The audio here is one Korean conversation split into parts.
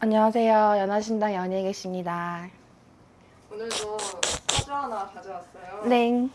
안녕하세요. 연하신당 연예 계십니다. 오늘도 사주 하나 가져왔어요. 네.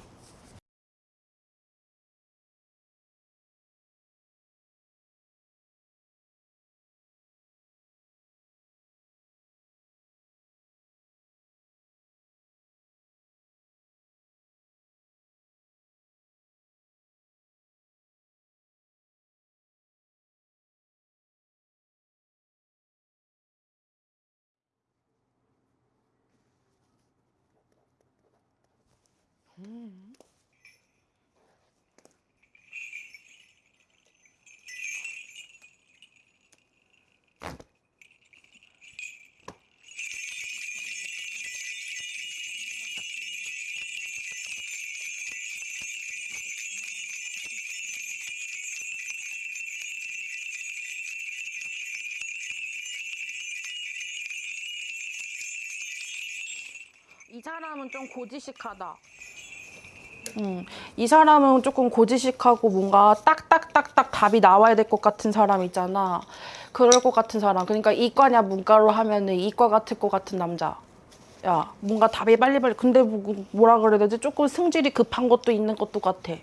이 사람은 좀 고지식하다. 음, 이 사람은 조금 고지식하고 뭔가 딱딱딱딱 답이 나와야 될 것 같은 사람 있잖아. 그럴 것 같은 사람. 그러니까 이과냐 문과로 하면은 이과 같을 것 같은 남자. 야, 뭔가 답이 빨리빨리. 근데 뭐- 뭐라 그래야 되지? 조금 승질이 급한 것도 있는 것도 같아.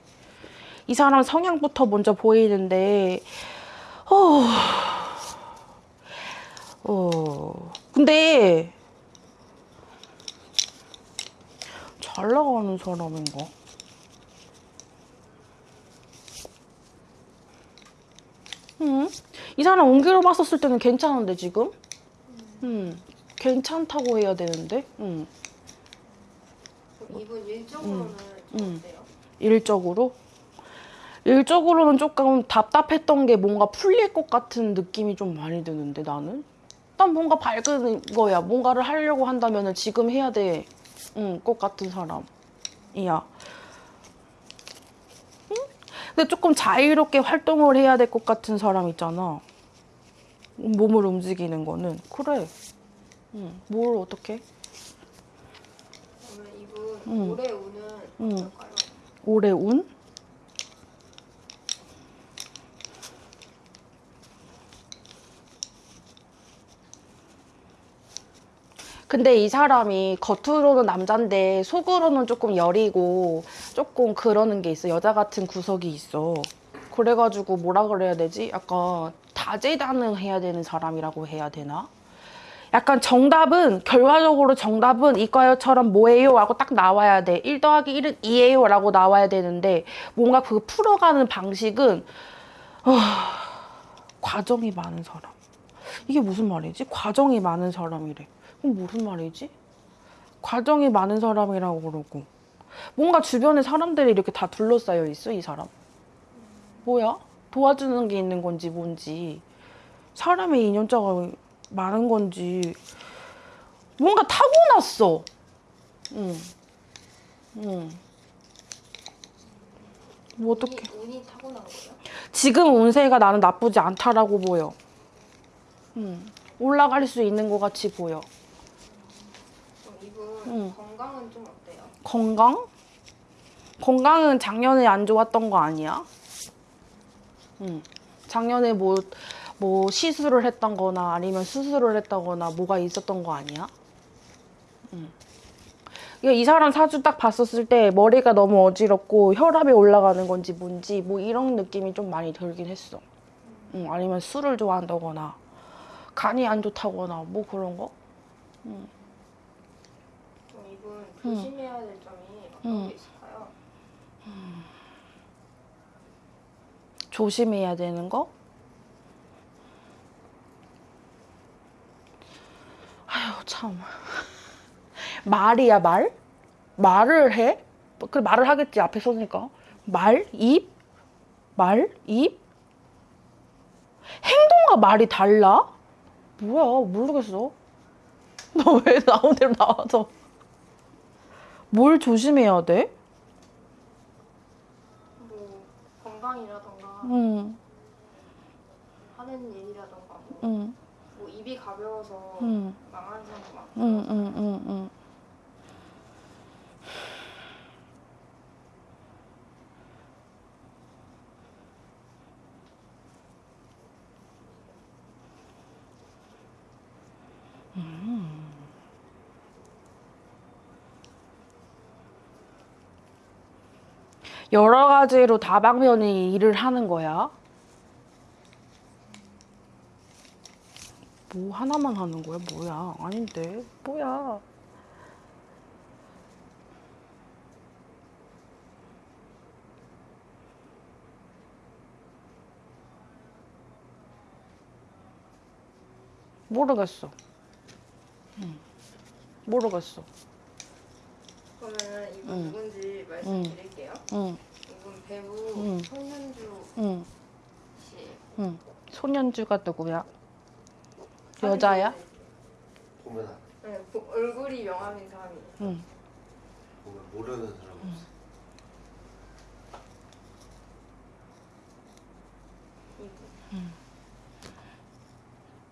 이 사람 성향부터 먼저 보이는데, 어, 어, 근데 잘 나가는 사람인가? 응? 이 사람 옮기로 봤었을 때는 괜찮은데 지금? 응. 괜찮다고 해야 되는데? 응. 그럼 이분 일적으로는 좀 음. 어때요? 일적으로? 일적으로는 조금 답답했던 게 뭔가 풀릴 것 같은 느낌이 좀 많이 드는데 나는? 난 뭔가 밝은 거야. 뭔가를 하려고 한다면 지금 해야 돼. 응, 것 같은 사람이야. 응? 근데 조금 자유롭게 활동을 해야 될 것 같은 사람 있잖아. 몸을 움직이는 거는. 그래. 응, 뭘 어떻게? 그러면 이분 음. 올해 운은 음. 어떨까요? 올해 운? 근데 이 사람이 겉으로는 남잔데 속으로는 조금 여리고 조금 그러는 게 있어. 여자 같은 구석이 있어. 그래가지고 뭐라 그래야 되지? 약간 다재다능해야 되는 사람이라고 해야 되나? 약간 정답은 결과적으로 정답은 이과요처럼 뭐예요? 라고 딱 나와야 돼. 1 더하기 1은 2예요 라고 나와야 되는데 뭔가 그 풀어가는 방식은 어, 과정이 많은 사람. 이게 무슨 말이지? 과정이 많은 사람이래. 그럼 무슨 말이지? 과정이 많은 사람이라고 그러고 뭔가 주변에 사람들이 이렇게 다 둘러싸여 있어 이 사람. 뭐야? 도와주는 게 있는 건지 뭔지 사람의 인연자가 많은 건지 뭔가 타고났어. 응. 응. 뭐 어떻게? 운이, 타고난 거예요? 지금 운세가 나는 나쁘지 않다라고 보여. 응. 올라갈 수 있는 것 같이 보여. 이분 음. 건강은 좀 어때요? 건강? 건강은 작년에 안 좋았던 거 아니야? 응. 작년에 뭐, 뭐 시술을 했던 거나 아니면 수술을 했다거나 뭐가 있었던 거 아니야? 응. 이게 이 사람 사주 딱 봤었을 때 머리가 너무 어지럽고 혈압이 올라가는 건지 뭔지 뭐 이런 느낌이 좀 많이 들긴 했어. 응. 아니면 술을 좋아한다거나 간이 안 좋다거나 뭐 그런 거? 그럼 이분 조심해야 될 점이 어떤 음. 게 있을까요? 조심해야 되는 거? 아휴 참 말이야 말? 말을 해? 그 말을 하겠지 앞에 서니까 말? 입? 말? 입? 행동과 말이 달라? 뭐야 모르겠어 너 왜 나온 대로 나와서 뭘 조심해야 돼? 뭐 건강이라던가 응, 하는 일이라던가 뭐, 응, 뭐 입이 가벼워서 응. 망하는 사람도 많고 여러 가지로 다방면이 일을 하는 거야. 뭐 하나만 하는 거야? 뭐야? 아닌데. 뭐야? 모르겠어. 응. 모르겠어. 그러면은 이분 응. 누군지 말씀드릴게요. 응, 이분 배우 응. 손현주 응, 씨. 응. 손현주가 누구야? 여자야? 보면 안- 네, 보- 얼굴이 명함인 사람이. 응. 보면 모르는 사람 없어. 이분.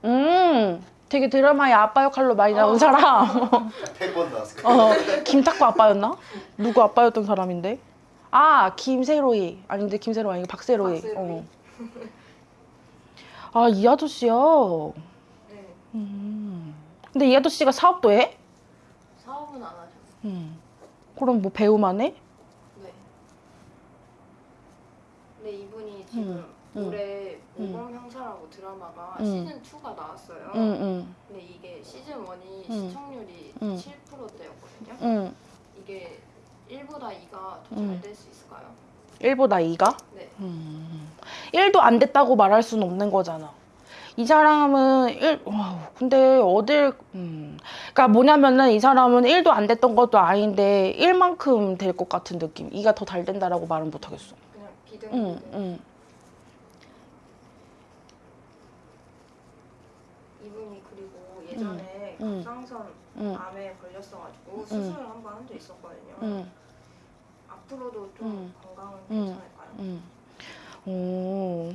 음, 되게 드라마에 아빠 역할로 많이 나온 사람. 100번 나왔을. 어, 김탁구 아빠였나? 누구 아빠였던 사람인데? 아, 김세로이. 아닌데 김세로이 아니고 박세로이. 박세로이. 어. 아, 이 아저씨야. 네. 음. 근데 이 아저씨가 사업도 해? 사업은 안 하죠. 음. 그럼 뭐 배우만 해? 네. 근데 이분이 지금 응. 올해 응. 모범 형사라고 드라마가 응. 시즌 2가 나왔어요. 근데 이게 시즌 1이 응. 시청률이 응. 7%대였거든요. 응. 이게 1보다 2가 더잘 응. 될수 있을까요? 1보다 2가? 네. 음. 1도 안 됐다고 말할 수는 없는 거잖아. 이 사람은 1, 와우, 근데 어딜, 음. 그니까 뭐냐면은 이 사람은 1도 안 됐던 것도 아닌데 1만큼 될 것 같은 느낌. 2가 더 잘 된다라고 말은 못 하겠어. 그냥 비등 응. 응. 이분이 그리고 예전에 응. 갑상선 응, 암에 걸렸어가지고 수술을 한 번 한 적 있었거든요. 응, 앞으로도 좀 응. 건강은 응. 괜찮을까요? 응. 오.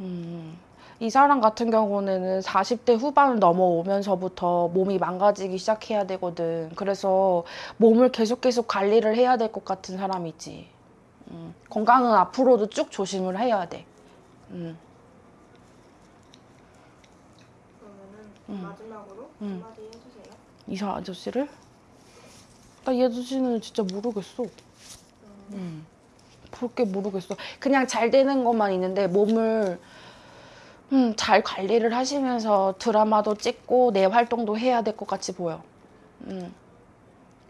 음. 이 사람 같은 경우는 40대 후반을 넘어오면서부터 몸이 망가지기 시작해야 되거든. 그래서 몸을 계속 계속 관리를 해야 될 것 같은 사람이지. 음. 건강은 앞으로도 쭉 조심을 해야 돼. 음. 응. 마지막으로 응. 한마디 해주세요. 이사 아저씨를? 나 이 아저씨는 진짜 모르겠어. 음. 음. 볼게 모르겠어. 그냥 잘 되는 것만 있는데 몸을 음, 잘 관리를 하시면서 드라마도 찍고 내 활동도 해야 될 것 같이 보여. 음.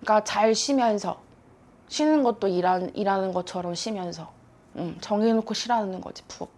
그러니까 잘 쉬면서 쉬는 것도 일한, 일하는 것처럼 쉬면서 음, 정해놓고 쉬라는 거지 푹.